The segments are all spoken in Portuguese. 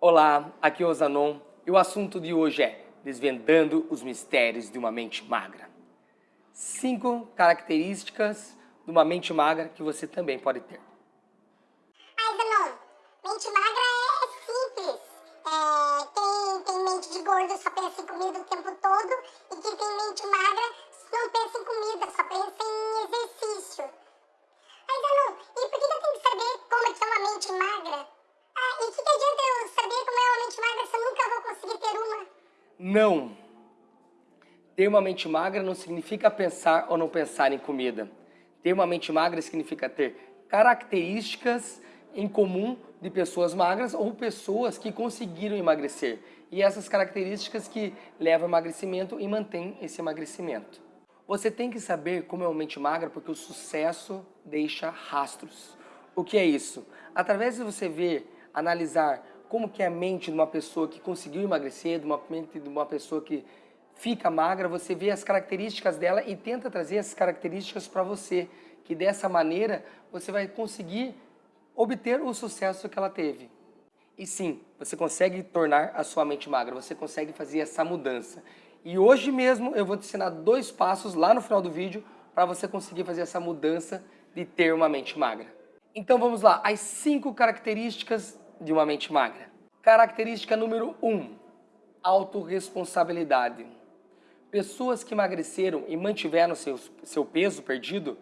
Olá, aqui é o Zanon e o assunto de hoje é Desvendando os Mistérios de uma Mente Magra. Cinco características de uma mente magra que você também pode ter. Ai, Zanon, mente magra é simples. É, quem tem mente de gordo só pensa em comida o tempo todo e quem tem mente magra não pensa em comida, só pensa em exercício. Ai, Zanon, e por que eu tenho que saber como é que é uma mente magra? Ah, e o que, que adianta eu saber como é uma mente magra se eu nunca vou conseguir ter uma? Não! Ter uma mente magra não significa pensar ou não pensar em comida. Ter uma mente magra significa ter características em comum de pessoas magras ou pessoas que conseguiram emagrecer. E essas características que levam ao emagrecimento e mantêm esse emagrecimento. Você tem que saber como é uma mente magra porque o sucesso deixa rastros. O que é isso? Através de você ver analisar como que é a mente de uma pessoa que conseguiu emagrecer, de uma mente de uma pessoa que fica magra, você vê as características dela e tenta trazer essas características para você, que dessa maneira você vai conseguir obter o sucesso que ela teve. E sim, você consegue tornar a sua mente magra, você consegue fazer essa mudança. E hoje mesmo eu vou te ensinar dois passos lá no final do vídeo para você conseguir fazer essa mudança de ter uma mente magra. Então vamos lá, as cinco características de uma mente magra. Característica número 1, um, autorresponsabilidade. Pessoas que emagreceram e mantiveram seu, seu peso perdido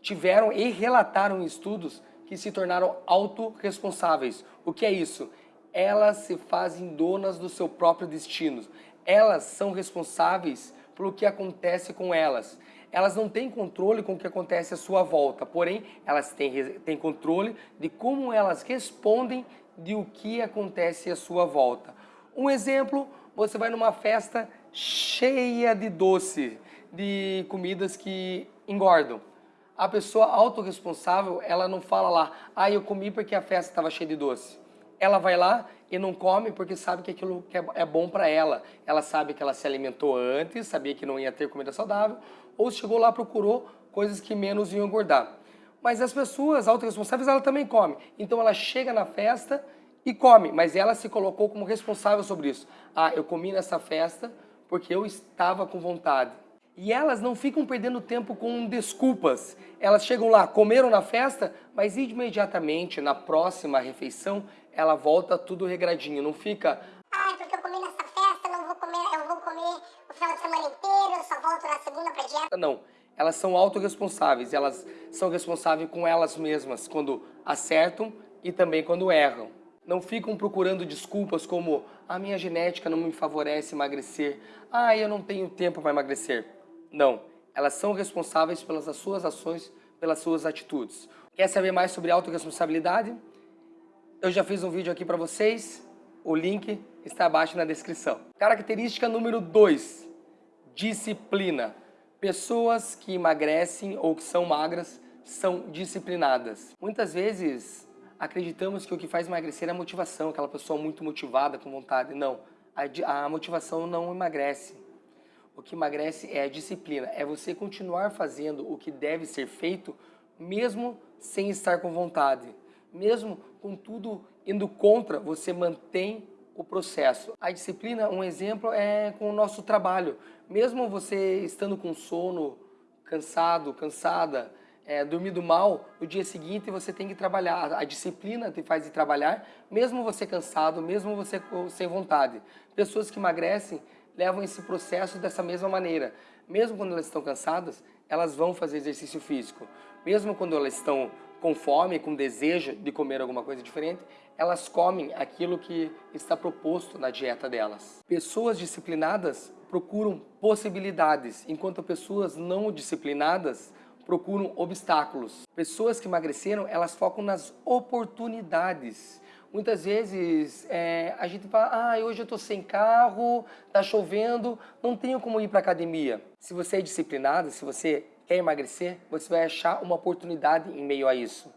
tiveram e relataram estudos que se tornaram autorresponsáveis. O que é isso? Elas se fazem donas do seu próprio destino. Elas são responsáveis pelo que acontece com elas. Elas não têm controle com o que acontece à sua volta, porém, elas têm, têm controle de como elas respondem de o que acontece à sua volta. Um exemplo, você vai numa festa cheia de doce, de comidas que engordam. A pessoa autorresponsável, ela não fala lá, ah, eu comi porque a festa estava cheia de doce. Ela vai lá e não come porque sabe que aquilo é bom para ela. Ela sabe que ela se alimentou antes, sabia que não ia ter comida saudável, ou chegou lá procurou coisas que menos iam engordar. Mas as pessoas autorresponsáveis, ela também come. Então ela chega na festa e come, mas ela se colocou como responsável sobre isso. Ah, eu comi nessa festa porque eu estava com vontade. E elas não ficam perdendo tempo com desculpas. Elas chegam lá, comeram na festa, mas imediatamente, na próxima refeição, ela volta tudo regradinho. Não fica... Ah, porque eu comi nessa festa, não vou comer, eu vou comer o final de semana inteiro, eu só volto na segunda pra dieta. Não elas são autorresponsáveis, elas são responsáveis com elas mesmas quando acertam e também quando erram. Não ficam procurando desculpas como a minha genética não me favorece emagrecer, ah, eu não tenho tempo para emagrecer. Não, elas são responsáveis pelas suas ações, pelas suas atitudes. Quer saber mais sobre autorresponsabilidade? Eu já fiz um vídeo aqui para vocês, o link está abaixo na descrição. Característica número 2, disciplina. Pessoas que emagrecem ou que são magras são disciplinadas. Muitas vezes acreditamos que o que faz emagrecer é a motivação, aquela pessoa muito motivada, com vontade. Não, a, a motivação não emagrece. O que emagrece é a disciplina, é você continuar fazendo o que deve ser feito mesmo sem estar com vontade. Mesmo com tudo indo contra, você mantém o processo. A disciplina, um exemplo, é com o nosso trabalho. Mesmo você estando com sono, cansado, cansada, é, dormindo mal, no dia seguinte você tem que trabalhar. A disciplina te faz trabalhar, mesmo você cansado, mesmo você sem vontade. Pessoas que emagrecem levam esse processo dessa mesma maneira. Mesmo quando elas estão cansadas, elas vão fazer exercício físico. Mesmo quando elas estão com fome, com desejo de comer alguma coisa diferente, elas comem aquilo que está proposto na dieta delas. Pessoas disciplinadas procuram possibilidades, enquanto pessoas não disciplinadas procuram obstáculos. Pessoas que emagreceram, elas focam nas oportunidades. Muitas vezes é, a gente fala, ah, hoje eu estou sem carro, está chovendo, não tenho como ir para academia. Se você é disciplinado, se você quer emagrecer, você vai achar uma oportunidade em meio a isso.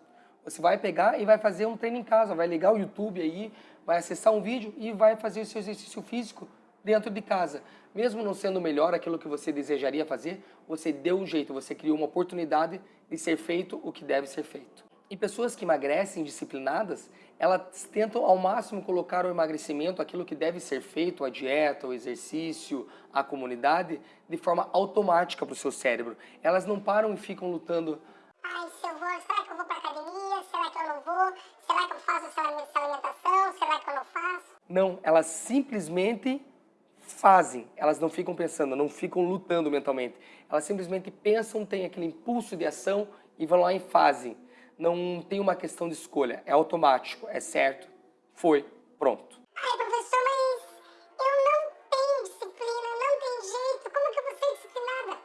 Você vai pegar e vai fazer um treino em casa, vai ligar o YouTube aí, vai acessar um vídeo e vai fazer o seu exercício físico dentro de casa. Mesmo não sendo melhor aquilo que você desejaria fazer, você deu um jeito, você criou uma oportunidade de ser feito o que deve ser feito. E pessoas que emagrecem disciplinadas, elas tentam ao máximo colocar o emagrecimento, aquilo que deve ser feito, a dieta, o exercício, a comunidade, de forma automática para o seu cérebro. Elas não param e ficam lutando. Ai, se eu vou, será que eu vou para academia? Será que eu não vou? Será que eu faço essa alimentação? Será que eu não faço? Não, elas simplesmente fazem, elas não ficam pensando, não ficam lutando mentalmente. Elas simplesmente pensam, têm aquele impulso de ação e vão lá e fazem. Não tem uma questão de escolha, é automático, é certo, foi, pronto. Ai, professor, mas eu não tenho disciplina, não tem jeito, como que eu vou ser disciplinada?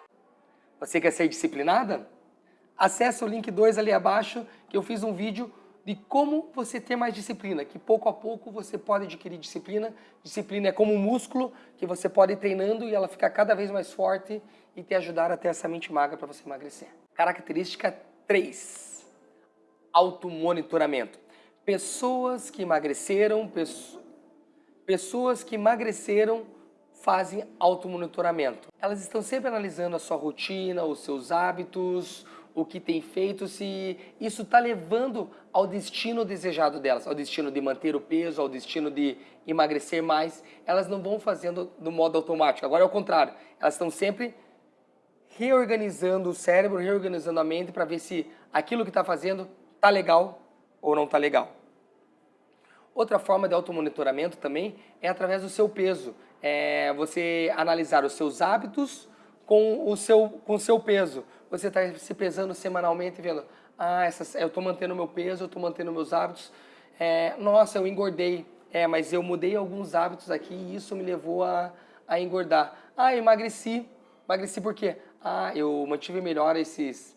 Você quer ser disciplinada? Acesse o link 2 ali abaixo, que eu fiz um vídeo de como você ter mais disciplina, que pouco a pouco você pode adquirir disciplina. Disciplina é como um músculo que você pode ir treinando e ela ficar cada vez mais forte e te ajudar a ter essa mente magra para você emagrecer. Característica 3. Automonitoramento. Pessoas que emagreceram, pessoas que emagreceram fazem automonitoramento. Elas estão sempre analisando a sua rotina, os seus hábitos, o que tem feito, se isso está levando ao destino desejado delas, ao destino de manter o peso, ao destino de emagrecer mais, elas não vão fazendo do modo automático. Agora é o contrário, elas estão sempre reorganizando o cérebro, reorganizando a mente para ver se aquilo que está fazendo está legal ou não está legal. Outra forma de automonitoramento também é através do seu peso. É você analisar os seus hábitos com o seu, com o seu peso você está se pesando semanalmente vendo, ah, essa, eu estou mantendo meu peso, eu estou mantendo meus hábitos, é, nossa, eu engordei, é, mas eu mudei alguns hábitos aqui e isso me levou a, a engordar. Ah, eu emagreci, emagreci por quê? Ah, eu mantive melhor esses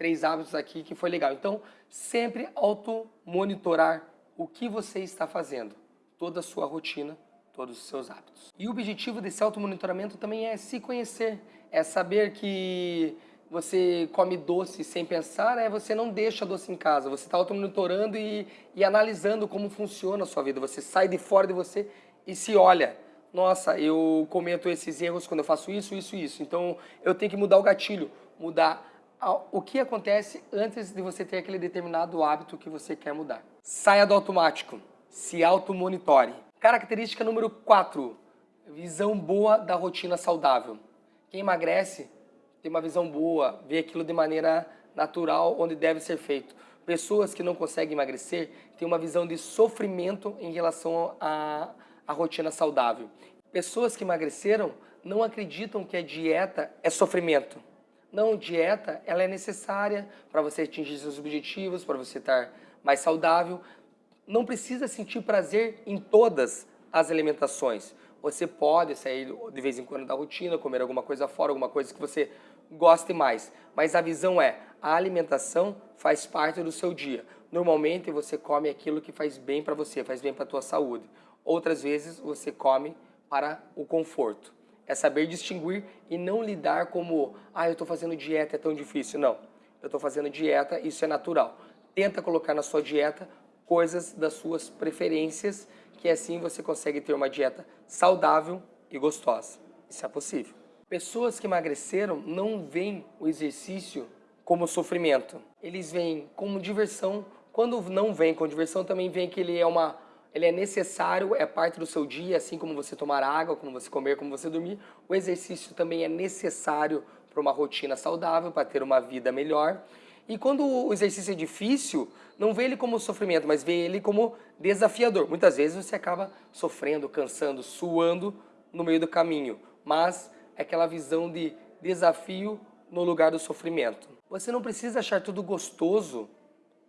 três hábitos aqui que foi legal. Então, sempre auto-monitorar o que você está fazendo, toda a sua rotina, todos os seus hábitos. E o objetivo desse auto-monitoramento também é se conhecer, é saber que você come doce sem pensar, é você não deixa doce em casa. Você está auto-monitorando e, e analisando como funciona a sua vida. Você sai de fora de você e se olha. Nossa, eu cometo esses erros quando eu faço isso, isso e isso. Então, eu tenho que mudar o gatilho, mudar o que acontece antes de você ter aquele determinado hábito que você quer mudar. Saia do automático, se auto-monitore. Característica número 4, visão boa da rotina saudável. Quem emagrece ter uma visão boa, ver aquilo de maneira natural, onde deve ser feito. Pessoas que não conseguem emagrecer têm uma visão de sofrimento em relação à, à rotina saudável. Pessoas que emagreceram não acreditam que a dieta é sofrimento. Não, dieta ela é necessária para você atingir seus objetivos, para você estar mais saudável. Não precisa sentir prazer em todas as alimentações. Você pode sair de vez em quando da rotina, comer alguma coisa fora, alguma coisa que você goste mais. Mas a visão é, a alimentação faz parte do seu dia. Normalmente você come aquilo que faz bem para você, faz bem para a tua saúde. Outras vezes você come para o conforto. É saber distinguir e não lidar como, ah, eu estou fazendo dieta, é tão difícil. Não, eu estou fazendo dieta, isso é natural. Tenta colocar na sua dieta coisas das suas preferências, que assim você consegue ter uma dieta saudável e gostosa. Isso é possível. Pessoas que emagreceram não veem o exercício como sofrimento. Eles veem como diversão. Quando não vem com diversão, também vem que ele é uma ele é necessário, é parte do seu dia, assim como você tomar água, como você comer, como você dormir. O exercício também é necessário para uma rotina saudável, para ter uma vida melhor. E quando o exercício é difícil, não vê ele como sofrimento, mas vê ele como desafiador. Muitas vezes você acaba sofrendo, cansando, suando no meio do caminho, mas é aquela visão de desafio no lugar do sofrimento. Você não precisa achar tudo gostoso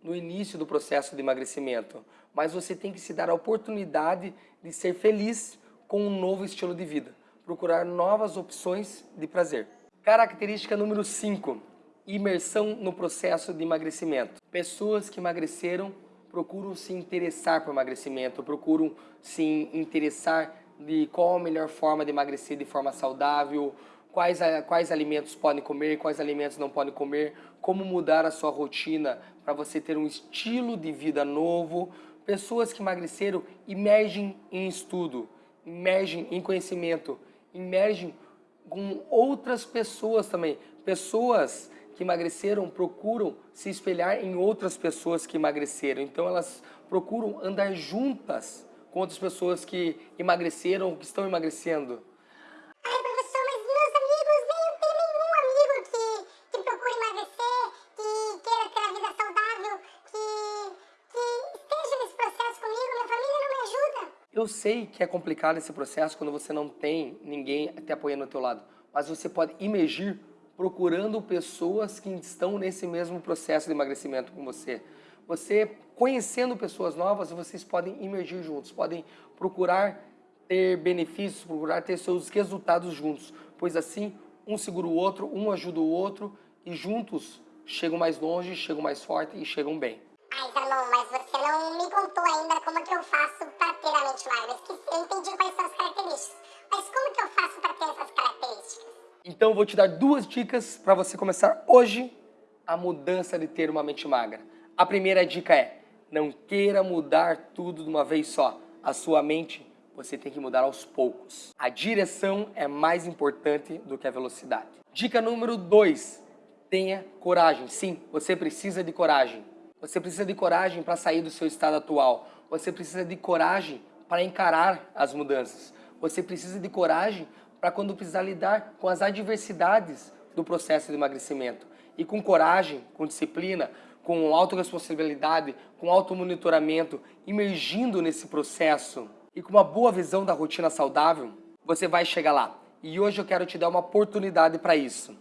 no início do processo de emagrecimento, mas você tem que se dar a oportunidade de ser feliz com um novo estilo de vida, procurar novas opções de prazer. Característica número 5, imersão no processo de emagrecimento. Pessoas que emagreceram procuram se interessar por emagrecimento, procuram se interessar de qual a melhor forma de emagrecer de forma saudável, quais, quais alimentos podem comer, quais alimentos não podem comer, como mudar a sua rotina para você ter um estilo de vida novo. Pessoas que emagreceram emergem em estudo, emergem em conhecimento, emergem com outras pessoas também. Pessoas que emagreceram procuram se espelhar em outras pessoas que emagreceram. Então elas procuram andar juntas com outras pessoas que emagreceram ou que estão emagrecendo. Ai, professor, mas meus amigos, nem tem nenhum amigo que, que procure emagrecer, que queira ter a vida saudável, que, que esteja nesse processo comigo, minha família não me ajuda. Eu sei que é complicado esse processo quando você não tem ninguém te apoiando ao teu lado, mas você pode emergir procurando pessoas que estão nesse mesmo processo de emagrecimento com você. Você conhecendo pessoas novas, vocês podem emergir juntos, podem procurar ter benefícios, procurar ter seus resultados juntos, pois assim um segura o outro, um ajuda o outro e juntos chegam mais longe, chegam mais forte e chegam bem. Ai, Zanon, mas você não me contou ainda como que eu faço mente magra. Eu entendi quais são as características, mas como que eu faço para ter essas características? Então vou te dar duas dicas para você começar hoje a mudança de ter uma mente magra. A primeira dica é, não queira mudar tudo de uma vez só. A sua mente você tem que mudar aos poucos. A direção é mais importante do que a velocidade. Dica número 2, tenha coragem. Sim, você precisa de coragem. Você precisa de coragem para sair do seu estado atual. Você precisa de coragem para encarar as mudanças. Você precisa de coragem para quando precisar lidar com as adversidades do processo de emagrecimento. E com coragem, com disciplina, com autorresponsabilidade, com automonitoramento, imergindo nesse processo e com uma boa visão da rotina saudável, você vai chegar lá. E hoje eu quero te dar uma oportunidade para isso.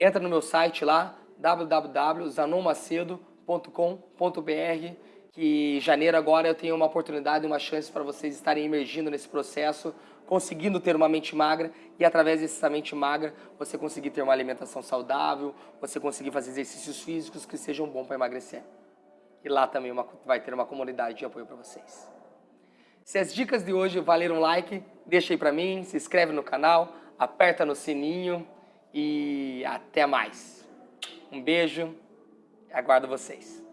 Entra no meu site lá, www.zanommacedo.com.br que em janeiro agora eu tenho uma oportunidade, uma chance para vocês estarem emergindo nesse processo, conseguindo ter uma mente magra e através dessa mente magra você conseguir ter uma alimentação saudável, você conseguir fazer exercícios físicos que sejam bons para emagrecer. E lá também uma, vai ter uma comunidade de apoio para vocês. Se as dicas de hoje valeram like, deixa aí para mim, se inscreve no canal, aperta no sininho e até mais. Um beijo, aguardo vocês.